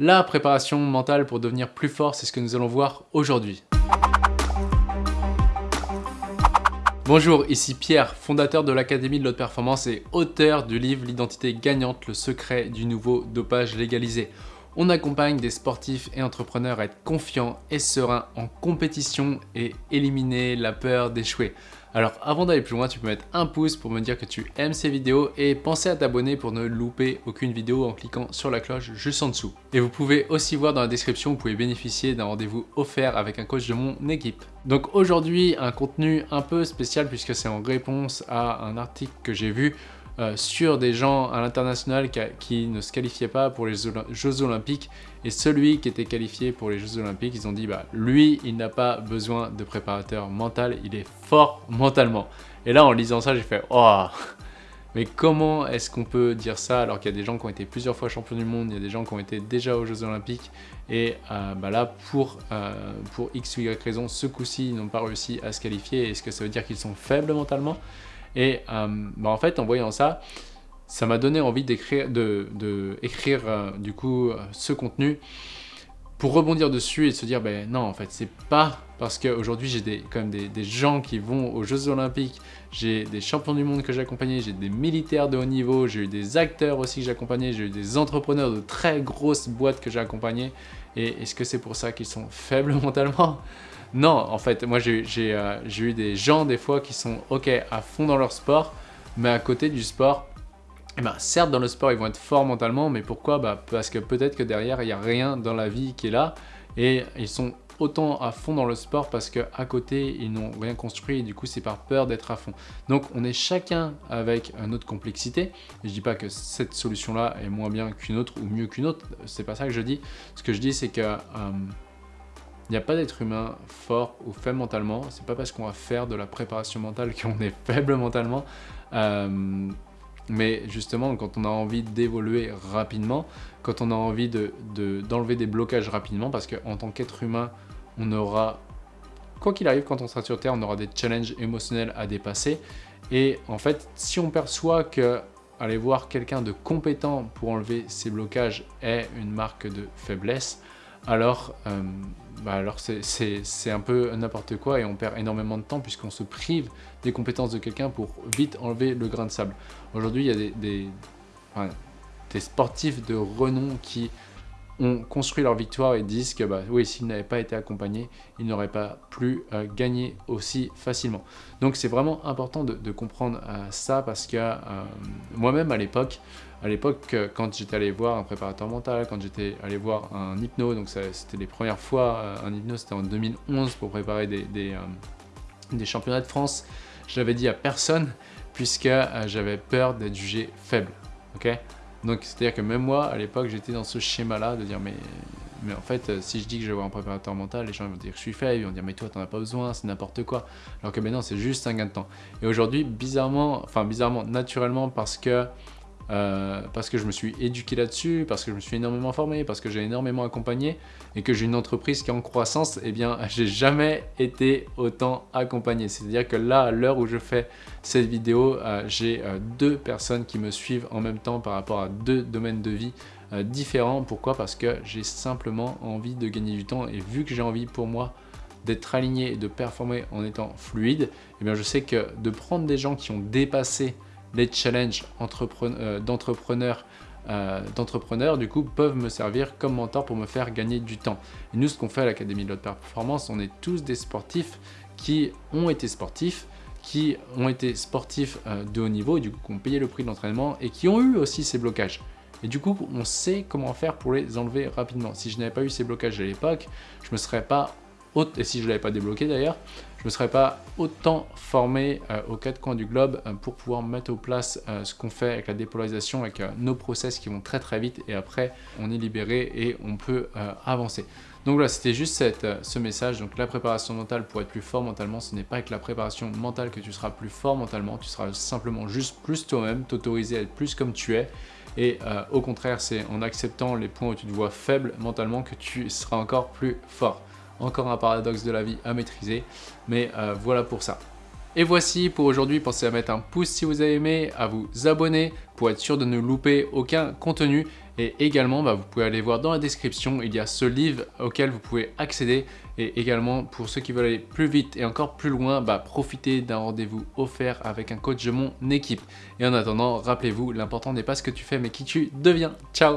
La préparation mentale pour devenir plus fort, c'est ce que nous allons voir aujourd'hui. Bonjour, ici Pierre, fondateur de l'Académie de l'Haute Performance et auteur du livre L'identité gagnante, le secret du nouveau dopage légalisé. On accompagne des sportifs et entrepreneurs à être confiants et sereins en compétition et éliminer la peur d'échouer. Alors avant d'aller plus loin, tu peux mettre un pouce pour me dire que tu aimes ces vidéos et penser à t'abonner pour ne louper aucune vidéo en cliquant sur la cloche juste en dessous. Et vous pouvez aussi voir dans la description, vous pouvez bénéficier d'un rendez-vous offert avec un coach de mon équipe. Donc aujourd'hui, un contenu un peu spécial puisque c'est en réponse à un article que j'ai vu euh, sur des gens à l'international qui, ne se qualifiaient pas pour les Jeux Olympiques et celui qui était qualifié pour les Jeux Olympiques, ils ont dit bah lui, il n'a pas besoin de préparateur mental, il est fort mentalement. Et là, en lisant ça, j'ai fait oh mais comment est-ce qu'on peut dire ça alors qu'il y a des gens qui ont été plusieurs fois champions du monde, il y a des gens qui ont été déjà aux Jeux Olympiques et euh, bah là, pour, euh, pour X ou Y raison, ce coup-ci, ils n'ont pas réussi à se qualifier. Est-ce que ça veut dire qu'ils sont faibles mentalement? Et euh, bah, en fait, en voyant ça, ça m'a donné envie d'écrire de, écrire, euh, du coup euh, ce contenu pour rebondir dessus et se dire ben non en fait c'est pas parce qu'aujourd'hui j'ai des, même des, gens qui vont aux Jeux Olympiques, j'ai des champions du monde que j'ai accompagnés, j'ai des militaires de haut niveau, j'ai eu des acteurs aussi que j'ai accompagnés, j'ai eu des entrepreneurs de très grosses boîtes que j'ai accompagnés. Et est-ce que c'est pour ça qu'ils sont faibles mentalement? Non, en fait, moi euh, j'ai eu des gens des fois qui sont ok à fond dans leur sport, mais à côté du sport, eh ben, certes dans le sport ils vont être forts mentalement, mais pourquoi? Bah, Parce que peut-être que derrière il n'y a rien dans la vie qui est là, et ils sont autant à fond dans le sport parce qu'à côté ils n'ont rien construit et du coup c'est par peur d'être à fond. Donc on est chacun avec notre complexité. je dis pas que cette solution là est moins bien qu'une autre ou mieux qu'une autre, c'est pas ça que je dis. Ce que je dis c'est que euh, il n'y a pas d'être humain fort ou faible mentalement. C'est pas parce qu'on va faire de la préparation mentale qu'on est faible mentalement. Euh, mais justement, quand on a envie d'évoluer rapidement, quand on a envie d'enlever de, des blocages rapidement, parce qu'en tant qu'être humain, on aura, quoi qu'il arrive, quand on sera sur Terre, on aura des challenges émotionnels à dépasser. Et en fait, si on perçoit que aller voir quelqu'un de compétent pour enlever ces blocages est une marque de faiblesse, alors, euh, bah c'est un peu n'importe quoi et on perd énormément de temps puisqu'on se prive des compétences de quelqu'un pour vite enlever le grain de sable. Aujourd'hui, il y a des, des, sportifs de renom qui ont construit leur victoire et disent que bah, oui, s'ils n'avaient pas été accompagnés, ils n'auraient pas pu euh, gagner aussi facilement. Donc c'est vraiment important de, comprendre euh, ça parce que moi-même à l'époque, à l'époque, euh, quand j'étais allé voir un préparateur mental, quand j'étais allé voir un hypno, donc c'était les premières fois, euh, un hypno c'était en 2011 pour préparer des, euh, des, championnats de France, je l'avais dit à personne puisque j'avais peur d'être jugé faible. ok? Donc c'est-à-dire que même moi, à l'époque, j'étais dans ce schéma-là de dire mais, mais en fait, si je dis que je vais voir un préparateur mental, les gens vont dire que je suis faible, ils vont dire mais toi t'en as pas besoin, c'est n'importe quoi. Alors que maintenant c'est juste un gain de temps. Et aujourd'hui, bizarrement, enfin bizarrement, naturellement parce que euh, parce que je me suis éduqué là-dessus, parce que je me suis énormément formé, parce que j'ai énormément accompagné et que j'ai une entreprise qui est en croissance, eh bien, j'ai jamais été autant accompagné. C'est-à-dire que là, à l'heure où je fais cette vidéo, euh, j'ai euh, deux personnes qui me suivent en même temps par rapport à deux domaines de vie différents. Pourquoi? Parce que j'ai simplement envie de gagner du temps et vu que j'ai envie pour moi d'être aligné et de performer en étant fluide, eh bien, je sais que de prendre des gens qui ont dépassé les challenges euh, d'entrepreneurs euh, d'entrepreneurs, du coup, peuvent me servir comme mentor pour me faire gagner du temps. Et nous, ce qu'on fait à l'Académie de l'Haute Performance, on est tous des sportifs qui ont été sportifs, qui ont été sportifs euh, de haut niveau, du coup, qui ont payé le prix de l'entraînement et qui ont eu aussi ces blocages. Et du coup, on sait comment faire pour les enlever rapidement. Si je n'avais pas eu ces blocages à l'époque, je me serais pas et si je ne l'avais pas débloqué d'ailleurs, je ne me serais pas autant formé euh, aux quatre coins du globe euh, pour pouvoir mettre en place euh, ce qu'on fait avec la dépolarisation, avec nos process qui vont très très vite et après on est libéré et on peut avancer. Donc voilà, c'était juste ce message. Donc la préparation mentale pour être plus fort mentalement, ce n'est pas avec la préparation mentale que tu seras plus fort mentalement, tu seras simplement juste plus toi-même, t'autoriser à être plus comme tu es. Et au contraire, c'est en acceptant les points où tu te vois faible mentalement que tu seras encore plus fort. Encore un paradoxe de la vie à maîtriser, mais euh, voilà pour ça. Et voici pour aujourd'hui, pensez à mettre un pouce si vous avez aimé, à vous abonner pour être sûr de ne louper aucun contenu Et également, bah, vous pouvez aller voir dans la description, il y a ce livre auquel vous pouvez accéder. Et également, pour ceux qui veulent aller plus vite et encore plus loin, bah, profitez d'un rendez-vous offert avec un coach de mon équipe. Et en attendant, rappelez-vous, l'important n'est pas ce que tu fais, mais qui tu deviens. Ciao